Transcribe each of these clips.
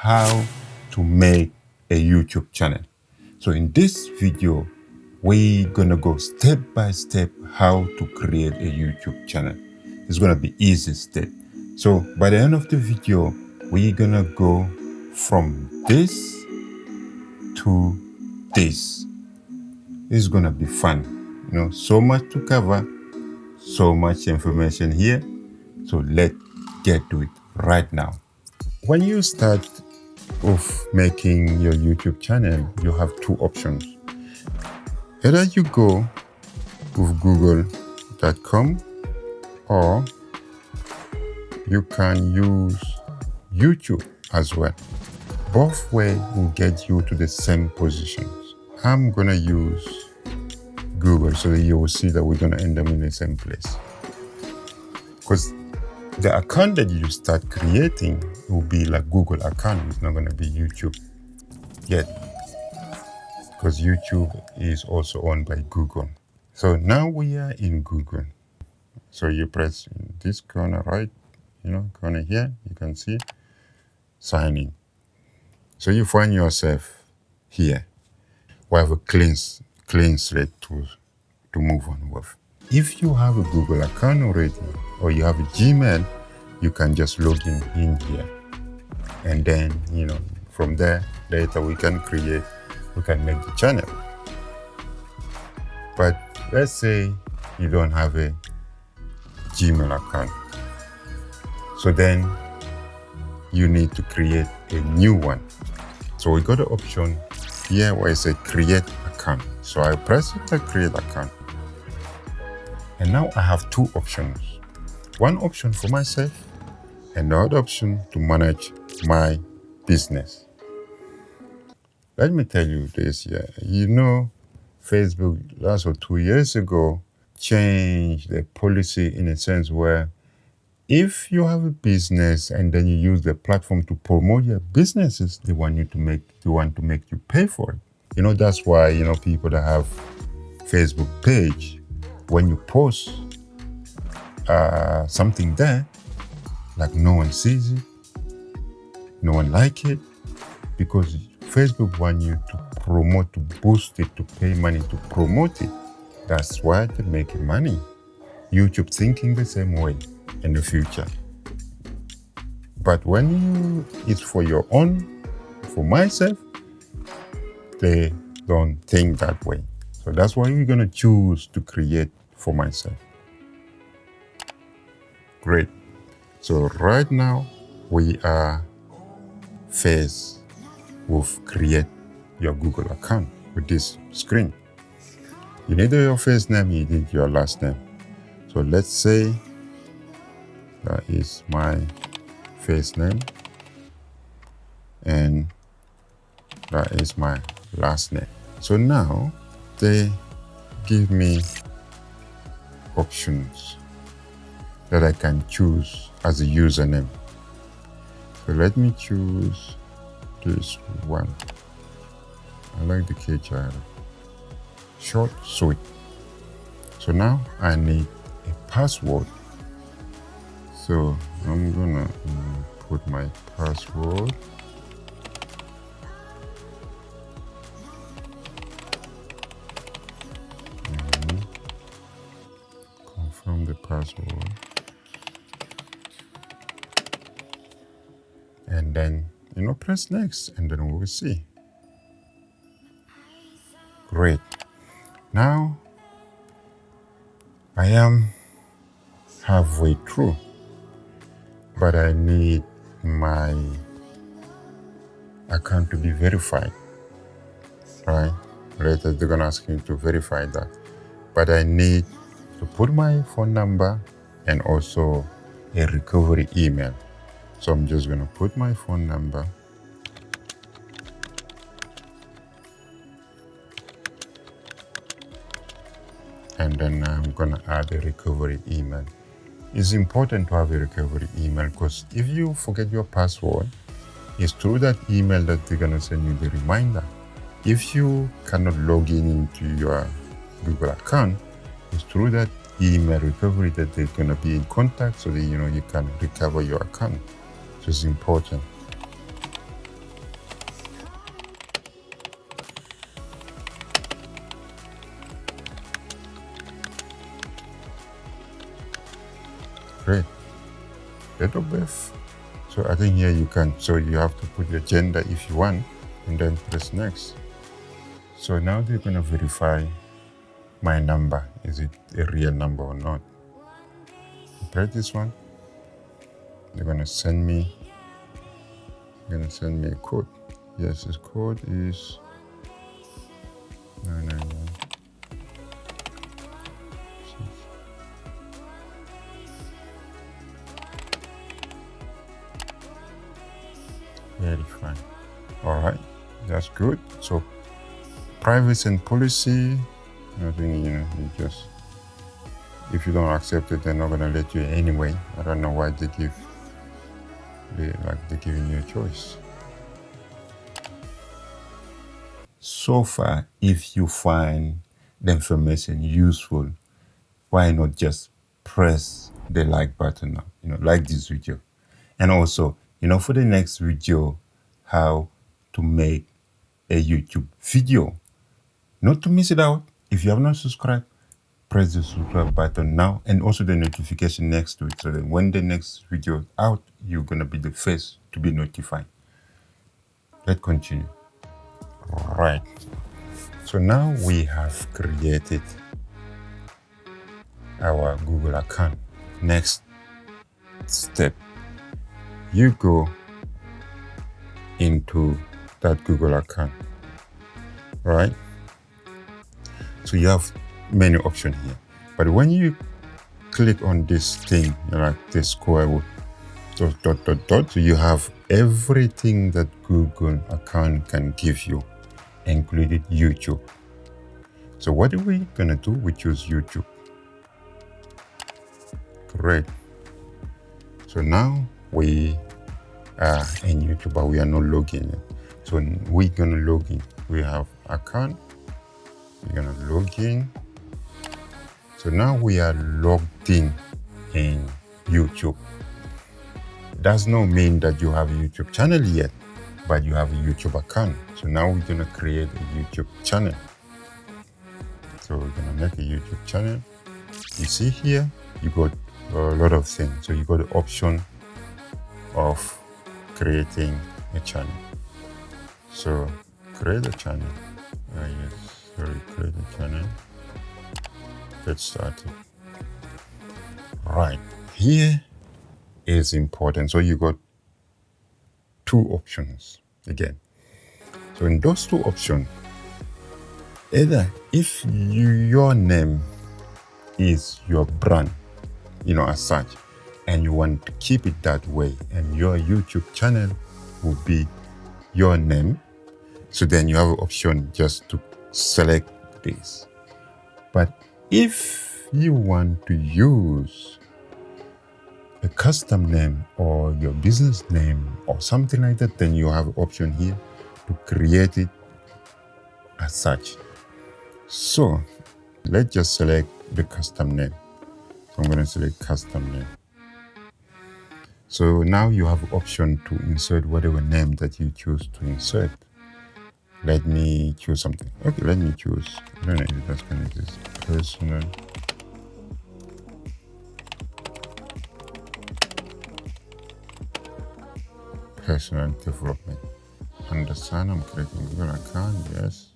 how to make a YouTube channel. So in this video, we're gonna go step by step how to create a YouTube channel. It's gonna be easy step. So by the end of the video, we're gonna go from this to this. It's gonna be fun. You know, so much to cover, so much information here. So let's get to it right now. When you start of making your YouTube channel, you have two options. Either you go with google.com or you can use YouTube as well. Both way will get you to the same positions. I'm gonna use Google so that you will see that we're gonna end up in the same place. Because the account that you start creating will be like Google account. It's not going to be YouTube yet because YouTube is also owned by Google. So now we are in Google. So you press this corner right, you know, corner here, you can see sign in. So you find yourself here. We have a clean, clean slate to, to move on with. If you have a Google account already, or you have a Gmail, you can just log in in here. And then, you know, from there, later we can create, we can make the channel. But let's say you don't have a Gmail account. So then you need to create a new one. So we got the option here where it says create account. So I press the create account. And now I have two options. One option for myself and the other option to manage my business. Let me tell you this, yeah. You know, Facebook last or two years ago changed the policy in a sense where if you have a business and then you use the platform to promote your businesses, they want you to make they want to make you pay for it. You know, that's why, you know, people that have Facebook page, when you post uh, something there, like no one sees it, no one like it, because Facebook want you to promote, to boost it, to pay money to promote it. That's why they're making money. YouTube thinking the same way in the future. But when you, it's for your own, for myself, they don't think that way. So that's why we're gonna choose to create for myself. Great. So right now we are faced with create your Google account with this screen. You need your first name, you need your last name. So let's say that is my first name and that is my last name. So now they give me options that I can choose as a username. So let me choose this one. I like the KHR. Short, sweet. So now I need a password. So I'm gonna um, put my password. Know press next and then we will see. Great. Now I am halfway through but I need my account to be verified right? Later they're gonna ask me to verify that. But I need to put my phone number and also a recovery email. So I'm just going to put my phone number. And then I'm going to add a recovery email. It's important to have a recovery email because if you forget your password, it's through that email that they're going to send you the reminder. If you cannot log in into your Google account, it's through that email recovery that they're going to be in contact so that you know you can recover your account. Which is important. Date of birth. So I think here you can, so you have to put your gender if you want, and then press next. So now they're gonna verify my number. Is it a real number or not? Press this one. They're gonna send me, they're gonna send me a code. Yes, this code is privacy and policy, I think, you know, you just, if you don't accept it, they're not going to let you anyway. I don't know why they give, they, like they're giving you a choice. So far, if you find the information useful, why not just press the like button now, you know, like this video. And also, you know, for the next video, how to make a YouTube video. Not to miss it out, if you have not subscribed, press the subscribe button now and also the notification next to it so that when the next video is out, you're to be the first to be notified. Let's continue. Right. So now we have created our Google account. Next step, you go into that Google account, right? So you have many options here. But when you click on this thing, like this square dot, dot, dot, dot, you have everything that Google account can give you, including YouTube. So what are we gonna do? We choose YouTube. Great. So now we are in YouTube, but we are not logging in. So we're gonna log in. We have account. We're gonna log in. So now we are logged in in YouTube. Does not mean that you have a YouTube channel yet, but you have a YouTube account. So now we're gonna create a YouTube channel. So we're gonna make a YouTube channel. You see here, you got a lot of things. So you got the option of creating a channel. So create a channel. Uh, yes, create a channel. Get started. Right here is important. So you got two options again. So in those two options, either if you, your name is your brand, you know, as such, and you want to keep it that way, and your YouTube channel will be your name, so then you have an option just to select this. But if you want to use a custom name or your business name or something like that, then you have option here to create it as such. So let's just select the custom name. So I'm going to select custom name. So now you have option to insert whatever name that you choose to insert. Let me choose something. Okay, let me choose. I don't know if that's to exist. Personal. Personal development. Understand? I'm creating Google account. Yes.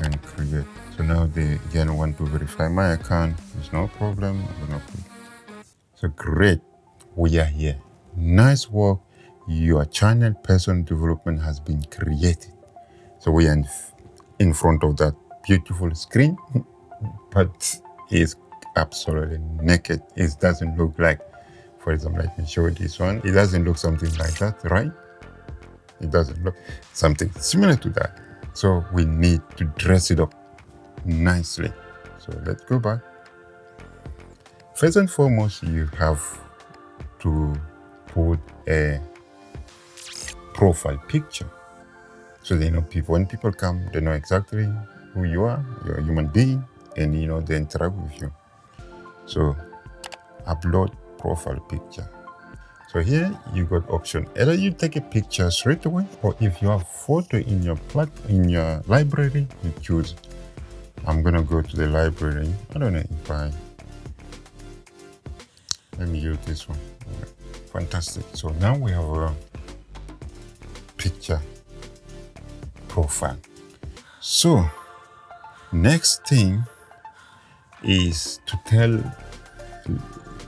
And create. So now they again want to verify my account. There's no problem. So great. We are here. Nice work. Your channel personal development has been created. So we are in, front of that beautiful screen, but it's absolutely naked. It doesn't look like, for example, I can show this one. It doesn't look something like that, right? It doesn't look something similar to that. So we need to dress it up nicely. So let's go back. First and foremost, you have to put a profile picture. So they know people, when people come, they know exactly who you are, you're a human being, and you know, they interact with you. So upload profile picture. So here you got option. Either you take a picture straight away, or if you have photo in your plat in your library, you choose. I'm gonna go to the library. I don't know if I let me use this one fantastic so now we have a picture profile. So next thing is to tell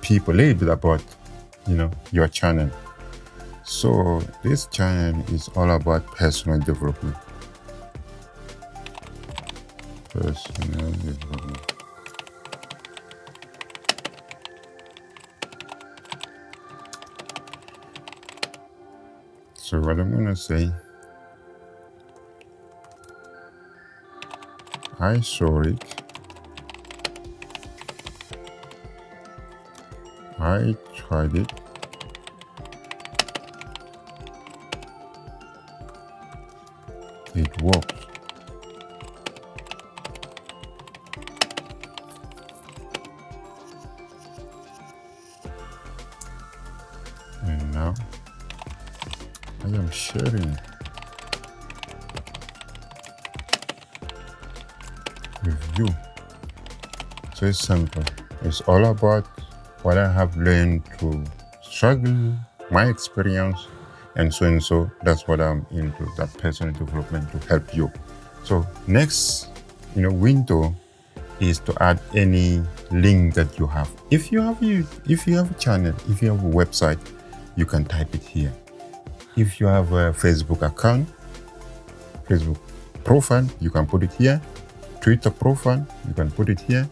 people a little bit about you know your channel. So this channel is all about personal development. Personal development so what i'm gonna say i saw it I tried it. It works. Simple. It's all about what I have learned to struggle, my experience, and so and so. That's what I'm into, that personal development to help you. So next, you know, window is to add any link that you have. If you have you, if you have a channel, if you have a website, you can type it here. If you have a Facebook account, Facebook profile, you can put it here. Twitter profile, you can put it here.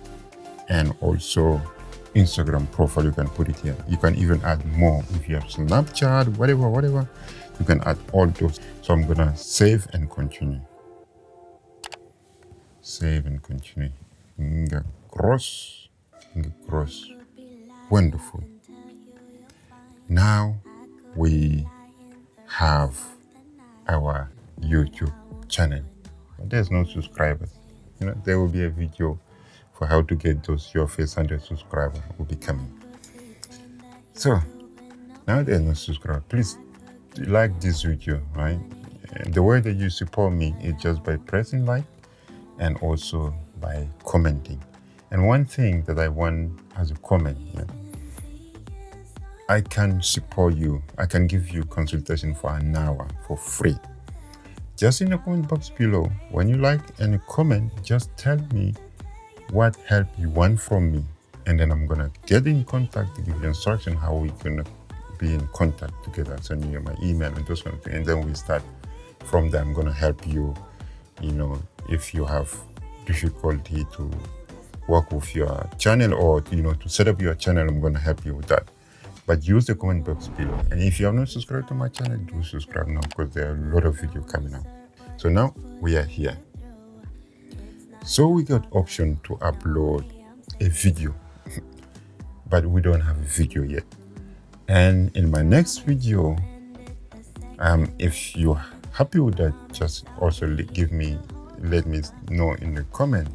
And also Instagram profile, you can put it here. You can even add more. If you have Snapchat, whatever, whatever, you can add all those. So I'm gonna save and continue. Save and continue. Nga cross, nga cross. Wonderful. Now we have our YouTube channel. There's no subscribers. You know, there will be a video for how to get those your first 100 subscribers will be coming. So, now there's no subscriber. Please like this video, right? The way that you support me is just by pressing like and also by commenting. And one thing that I want as a comment I can support you. I can give you consultation for an hour for free. Just in the comment box below, when you like any comment, just tell me what help you want from me and then i'm gonna get in contact to give you instruction how we gonna be in contact together. Send you my email and those kind of things and then we start from there. I'm gonna help you you know if you have difficulty to work with your channel or you know to set up your channel i'm gonna help you with that. But use the comment box below. And if you have not subscribed to my channel do subscribe now because there are a lot of video coming out so now we are here so we got option to upload a video, but we don't have a video yet. And in my next video, um, if you're happy with that, just also give me, let me know in the comment.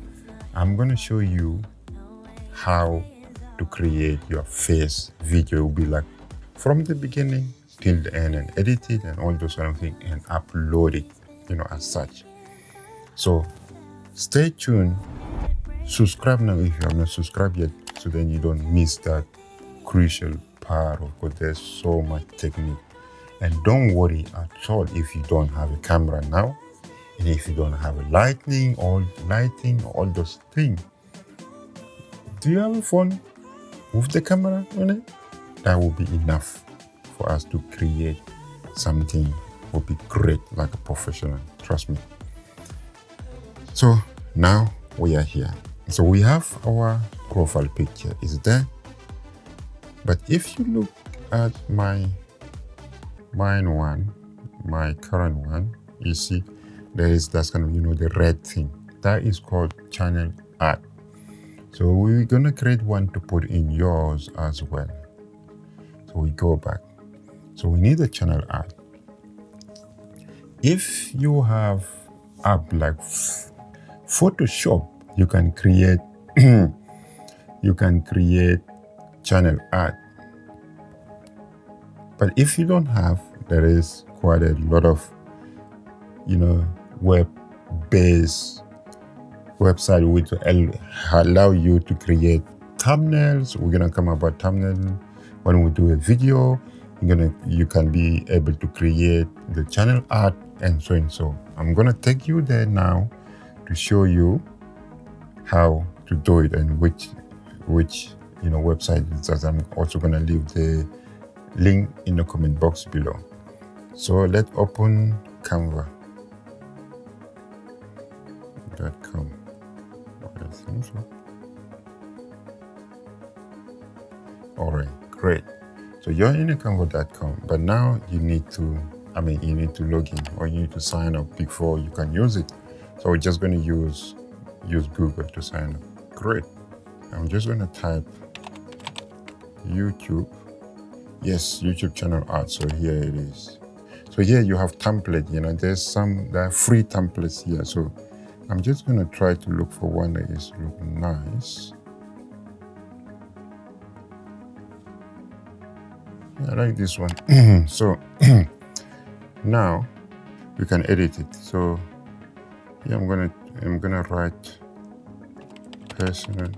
I'm gonna show you how to create your face video. It will be like from the beginning till the end and edit it and all those kind of things and upload it, you know, as such. So Stay tuned. Subscribe now if you have not subscribed yet, so then you don't miss that crucial part because there's so much technique. And don't worry at all if you don't have a camera now, and if you don't have a lighting or lighting, all those things. Do you have a phone with the camera on it? That will be enough for us to create something will be great like a professional. Trust me. So now we are here. So we have our profile picture is there. But if you look at my mine one, my current one, you see there is that kind of, you know, the red thing. That is called channel art. So we're gonna create one to put in yours as well. So we go back. So we need a channel art. If you have app like Photoshop, you can create you can create channel art. But if you don't have, there is quite a lot of you know web-based website which allow you to create thumbnails. We're gonna come about thumbnail when we do a video, you're gonna you can be able to create the channel art and so and so. I'm gonna take you there now to show you how to do it and which which you know website that I'm also gonna leave the link in the comment box below. So let's open Canva. .com. I think so. All right, great. So you're in Canva.com, but now you need to, I mean, you need to log in or you need to sign up before you can use it. So we're just going to use use Google to sign up. Great. I'm just going to type YouTube. Yes, YouTube channel art. So here it is. So here you have template, you know, there's some there are free templates here. So I'm just going to try to look for one that is look nice. I like this one. so now we can edit it. So yeah, I'm gonna I'm gonna write personal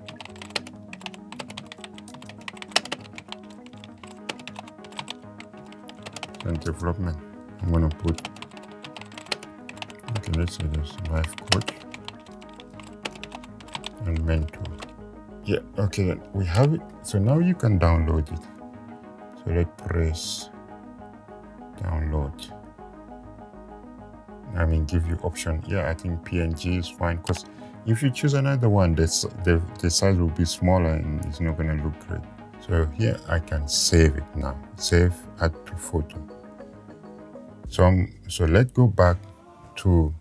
and development. I'm gonna put okay, let's say this life coach and mentor. Yeah, okay, we have it. So now you can download it. So let's press download. I mean, give you option. Yeah, I think PNG is fine because if you choose another one, this, the, the size will be smaller and it's not going to look great. So here I can save it now. Save, add to photo. So, um, so let's go back to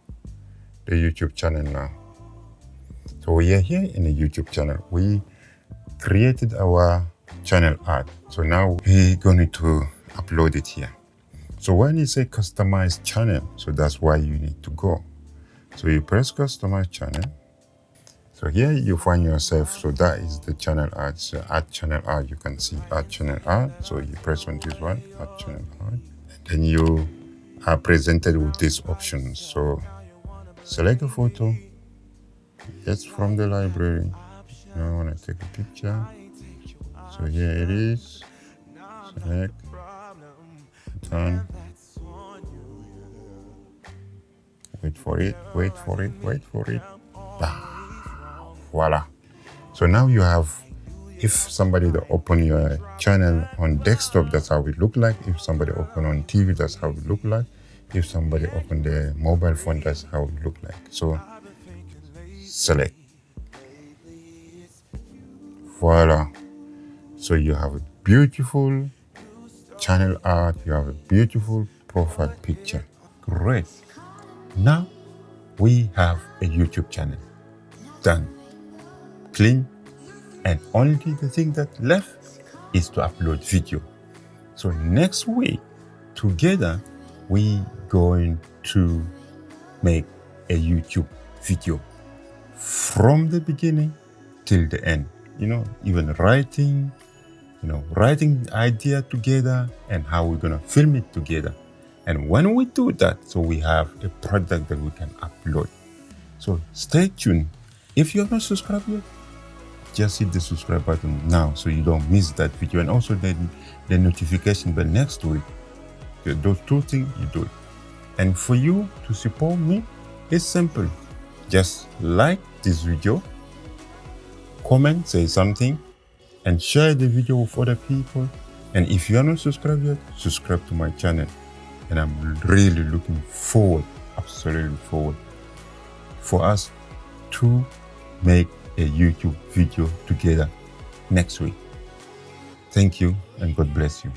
the YouTube channel now. So we are here in the YouTube channel. We created our channel art. So now we're going to upload it here. So when you say customize channel, so that's why you need to go. So you press customize channel. So here you find yourself. So that is the channel art. So uh, add channel art. You can see add channel art. So you press on this one, add channel art. And then you are presented with these options. So select a photo. It's from the library. I want to take a picture. So here it is. Select turn wait for it wait for it wait for it. Voila. So now you have if somebody open your channel on desktop that's how it look like. If somebody open on tv that's how it look like. If somebody open the mobile phone that's how it look like. So select. Voila. So you have a beautiful channel art, you have a beautiful profile picture. Great. Now we have a YouTube channel. Done. Clean. And only the thing that left is to upload video. So next week, together, we going to make a YouTube video from the beginning till the end. You know, even writing, you know, writing idea together and how we're to film it together. And when we do that, so we have a product that we can upload. So stay tuned. If you have not subscribed yet, just hit the subscribe button now so you don't miss that video. And also the, the notification bell next to it. Those two things you do it. And for you to support me, it's simple. Just like this video, comment, say something, and share the video with other people. And if you are not subscribed yet, subscribe to my channel. And I'm really looking forward, absolutely forward, for us to make a YouTube video together next week. Thank you and God bless you.